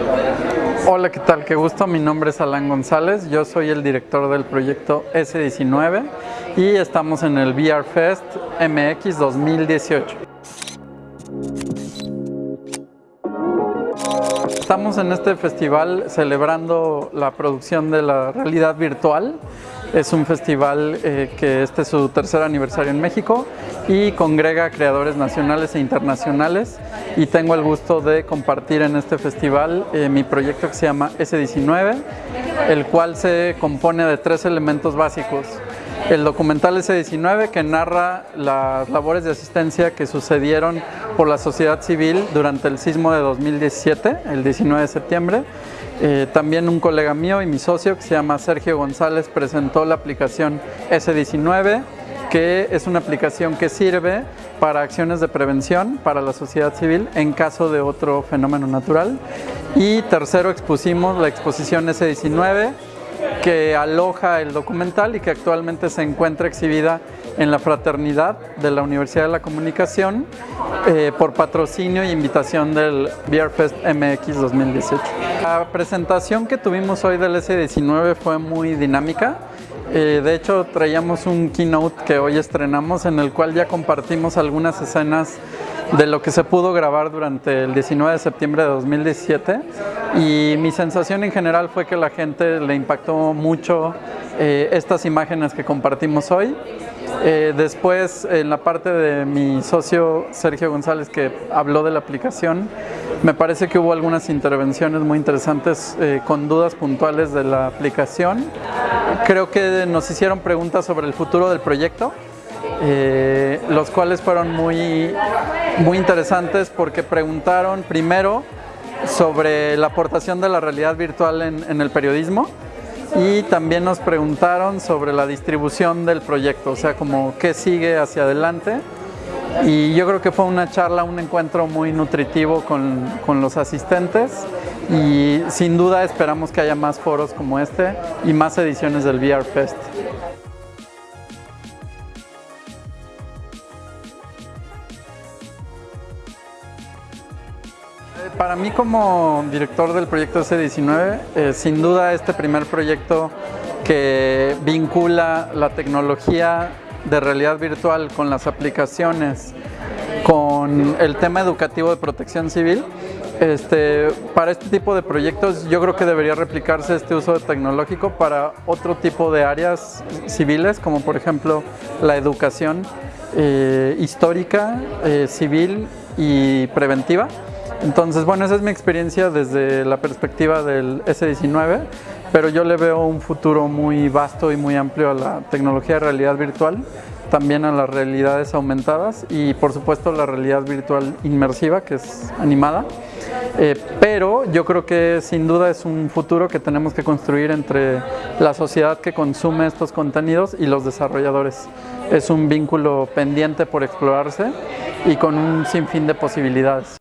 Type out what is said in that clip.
Hola, ¿qué tal? Qué gusto. Mi nombre es Alan González. Yo soy el director del proyecto S19 y estamos en el VR Fest MX 2018. Estamos en este festival celebrando la producción de la realidad virtual. Es un festival eh, que este es su tercer aniversario en México y congrega creadores nacionales e internacionales y tengo el gusto de compartir en este festival eh, mi proyecto que se llama S19, el cual se compone de tres elementos básicos. El documental S19 que narra las labores de asistencia que sucedieron por la sociedad civil durante el sismo de 2017, el 19 de septiembre. Eh, también un colega mío y mi socio que se llama Sergio González presentó la aplicación S19 que es una aplicación que sirve para acciones de prevención para la sociedad civil en caso de otro fenómeno natural. Y tercero expusimos la exposición S19 que aloja el documental y que actualmente se encuentra exhibida en la Fraternidad de la Universidad de la Comunicación eh, por patrocinio e invitación del VR Fest MX 2018. La presentación que tuvimos hoy del S19 fue muy dinámica. Eh, de hecho, traíamos un keynote que hoy estrenamos en el cual ya compartimos algunas escenas de lo que se pudo grabar durante el 19 de septiembre de 2017 y mi sensación en general fue que la gente le impactó mucho eh, estas imágenes que compartimos hoy. Eh, después, en la parte de mi socio Sergio González que habló de la aplicación, me parece que hubo algunas intervenciones muy interesantes con dudas puntuales de la aplicación Creo que nos hicieron preguntas sobre el futuro del proyecto, eh, los cuales fueron muy, muy interesantes porque preguntaron primero sobre la aportación de la realidad virtual en, el periodismo y también nos preguntaron sobre la distribución del proyecto, o sea, como qué sigue hacia adelante. Y yo creo que fue una charla, un encuentro muy nutritivo con, con los asistentes y sin duda esperamos que haya más foros como este y más ediciones del VR Fest. Para mí como director del proyecto S19, eh, sin duda este primer proyecto que vincula la tecnología de realidad virtual con las aplicaciones, con el tema educativo de protección civil, este, para este tipo de proyectos yo creo que debería replicarse este uso tecnológico para otro tipo de áreas civiles, como por ejemplo la educación eh, histórica, eh, civil y preventiva. Entonces, bueno, esa es mi experiencia desde la perspectiva del S19, pero yo le veo un futuro muy vasto y muy amplio a la tecnología de realidad virtual también a las realidades aumentadas y por supuesto la realidad virtual inmersiva que es animada. Eh, pero yo creo que sin duda es un futuro que tenemos que construir entre la sociedad que consume estos contenidos y los desarrolladores. Es un vínculo pendiente por explorarse y con un sinfín de posibilidades.